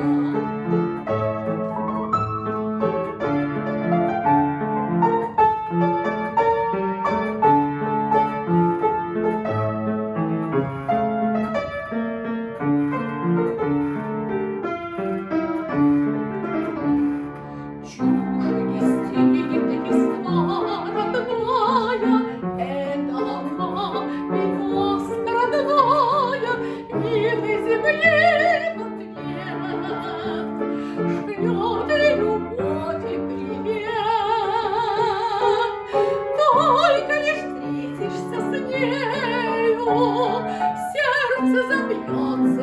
Música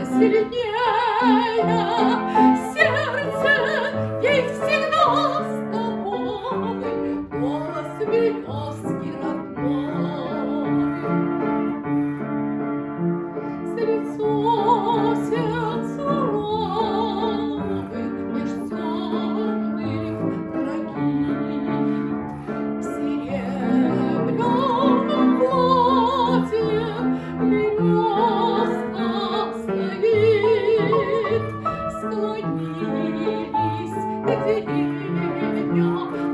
сильнее, Thank you.